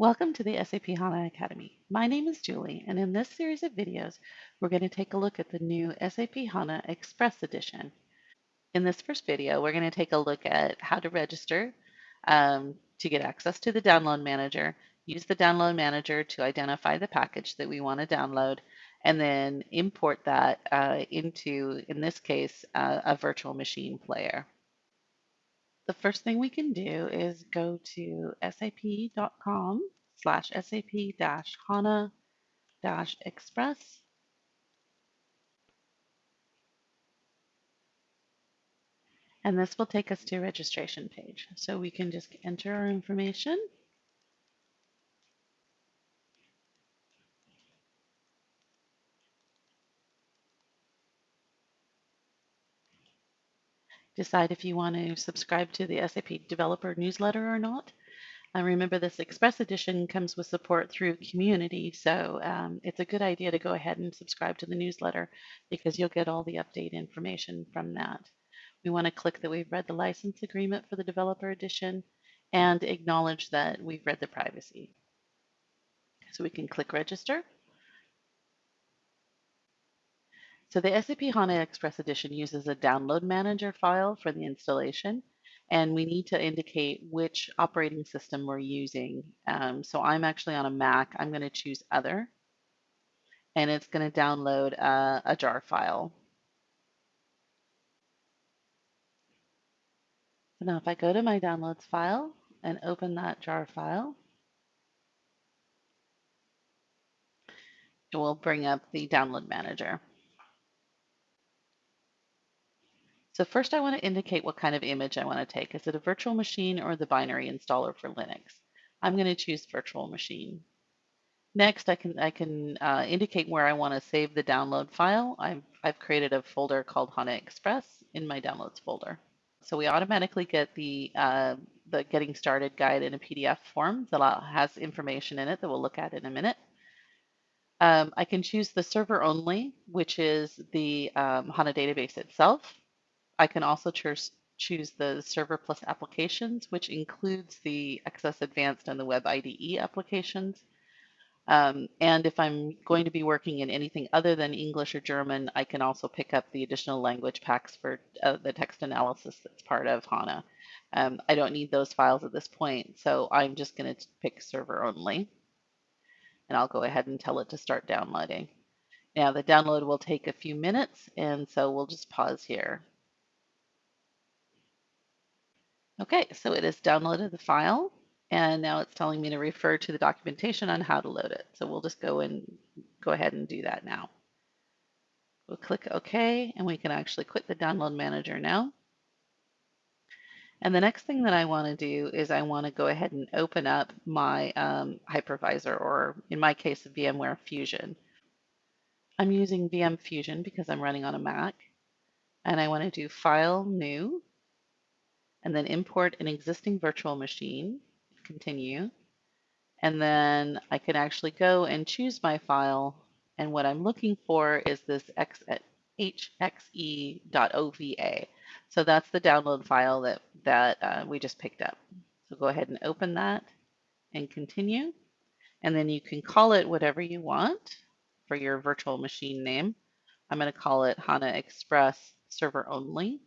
Welcome to the SAP HANA Academy. My name is Julie, and in this series of videos, we're going to take a look at the new SAP HANA Express Edition. In this first video, we're going to take a look at how to register um, to get access to the download manager, use the download manager to identify the package that we want to download, and then import that uh, into, in this case, uh, a virtual machine player the first thing we can do is go to sap.com slash sap dash HANA dash express. And this will take us to a registration page. So we can just enter our information. Decide if you want to subscribe to the SAP developer newsletter or not. And remember this Express Edition comes with support through Community, so um, it's a good idea to go ahead and subscribe to the newsletter because you'll get all the update information from that. We want to click that we've read the license agreement for the Developer Edition and acknowledge that we've read the privacy. So we can click Register. So the SAP HANA Express Edition uses a download manager file for the installation and we need to indicate which operating system we're using. Um, so I'm actually on a Mac. I'm going to choose Other, and it's going to download a, a jar file. So now if I go to my downloads file and open that jar file, it will bring up the download manager. So first I want to indicate what kind of image I want to take. Is it a virtual machine or the binary installer for Linux? I'm going to choose virtual machine. Next, I can I can uh, indicate where I want to save the download file. I've, I've created a folder called HANA Express in my downloads folder. So we automatically get the uh, the getting started guide in a PDF form that has information in it that we'll look at in a minute. Um, I can choose the server only, which is the um, HANA database itself. I can also choose choose the Server Plus applications, which includes the XS Advanced and the Web IDE applications. Um, and if I'm going to be working in anything other than English or German, I can also pick up the additional language packs for uh, the text analysis that's part of HANA. Um, I don't need those files at this point, so I'm just going to pick server only. And I'll go ahead and tell it to start downloading. Now the download will take a few minutes, and so we'll just pause here. Okay, so it has downloaded the file and now it's telling me to refer to the documentation on how to load it. So we'll just go and go ahead and do that now. We'll click OK and we can actually quit the download manager now. And the next thing that I want to do is I want to go ahead and open up my um, hypervisor or in my case VMware Fusion. I'm using VM Fusion because I'm running on a Mac and I want to do File New and then import an existing virtual machine, continue. And then I can actually go and choose my file. And what I'm looking for is this hxe.ova. So that's the download file that, that uh, we just picked up. So go ahead and open that and continue. And then you can call it whatever you want for your virtual machine name. I'm going to call it HANA Express Server Only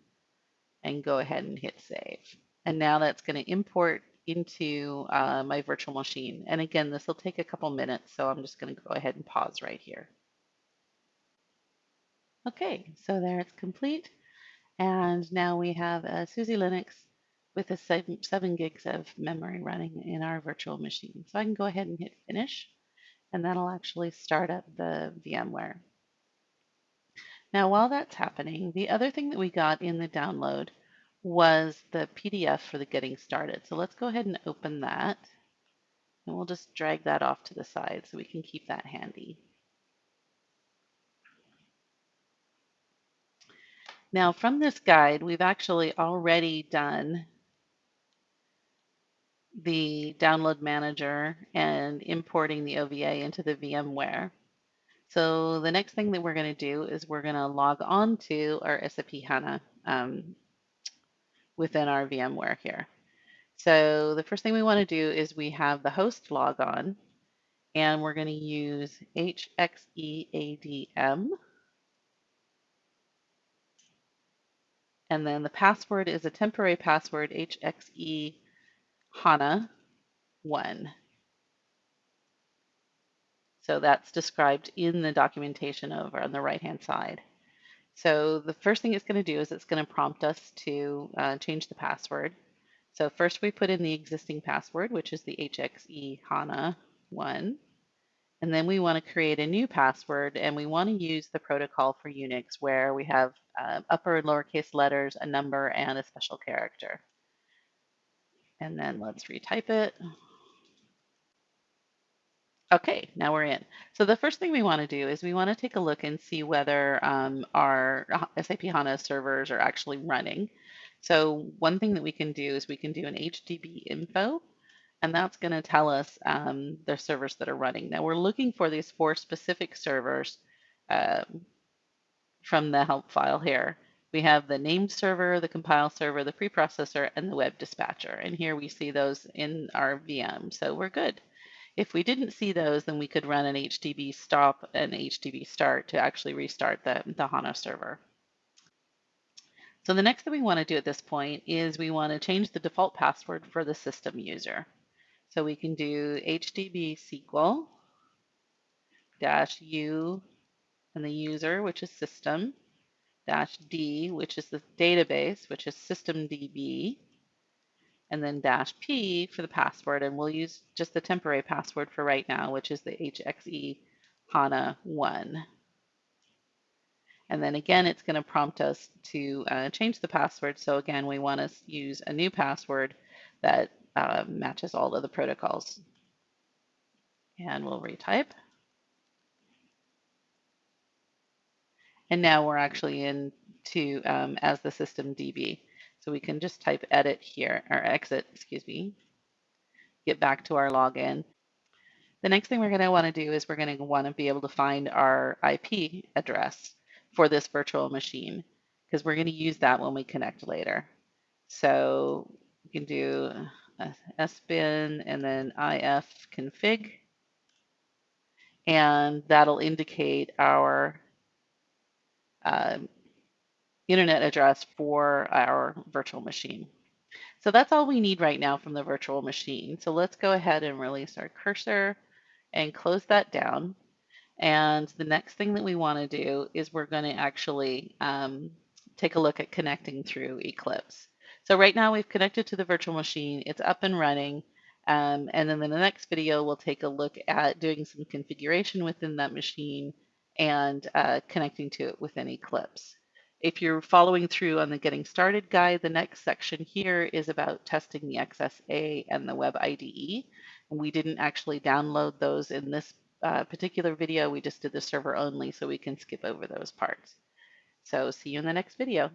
and go ahead and hit save. And now that's going to import into uh, my virtual machine. And again, this will take a couple minutes, so I'm just going to go ahead and pause right here. Okay, so there it's complete. And now we have a SUSE Linux with a seven, seven gigs of memory running in our virtual machine. So I can go ahead and hit finish, and that'll actually start up the VMware. Now, while that's happening, the other thing that we got in the download was the PDF for the getting started. So let's go ahead and open that. And we'll just drag that off to the side so we can keep that handy. Now from this guide, we've actually already done the download manager and importing the OVA into the VMware. So the next thing that we're going to do is we're going to log on to our SAP HANA um, within our VMware here. So the first thing we want to do is we have the host log on, and we're going to use HXEADM. And then the password is a temporary password, HXE HANA 1. So that's described in the documentation over on the right-hand side. So the first thing it's going to do is it's going to prompt us to uh, change the password. So first we put in the existing password, which is the HXE HANA 1. And then we want to create a new password, and we want to use the protocol for Unix where we have uh, upper and lowercase letters, a number, and a special character. And then let's retype it. Okay, now we're in. So the first thing we want to do is we want to take a look and see whether um, our SAP HANA servers are actually running. So one thing that we can do is we can do an HDB info, and that's going to tell us um, the servers that are running. Now we're looking for these four specific servers um, from the help file here. We have the named server, the compile server, the preprocessor, and the web dispatcher. And here we see those in our VM, so we're good. If we didn't see those, then we could run an HDB stop and HDB start to actually restart the, the HANA server. So the next thing we want to do at this point is we want to change the default password for the system user. So we can do HDB SQL dash U and the user, which is system, dash D, which is the database, which is systemdb, and then dash P for the password. And we'll use just the temporary password for right now, which is the HXE HANA 1. And then again, it's going to prompt us to uh, change the password. So again, we want to use a new password that uh, matches all of the protocols. And we'll retype. And now we're actually into um, as the system DB. So we can just type edit here, or exit, excuse me, get back to our login. The next thing we're going to want to do is we're going to want to be able to find our IP address for this virtual machine because we're going to use that when we connect later. So we can do sbin and then ifconfig, and that'll indicate our um, internet address for our virtual machine. So that's all we need right now from the virtual machine. So let's go ahead and release our cursor and close that down. And the next thing that we want to do is we're going to actually um, take a look at connecting through Eclipse. So right now we've connected to the virtual machine. It's up and running. Um, and then in the next video, we'll take a look at doing some configuration within that machine and uh, connecting to it within Eclipse. If you're following through on the Getting Started guide, the next section here is about testing the XSA and the Web IDE. And we didn't actually download those in this uh, particular video. We just did the server only, so we can skip over those parts. So see you in the next video.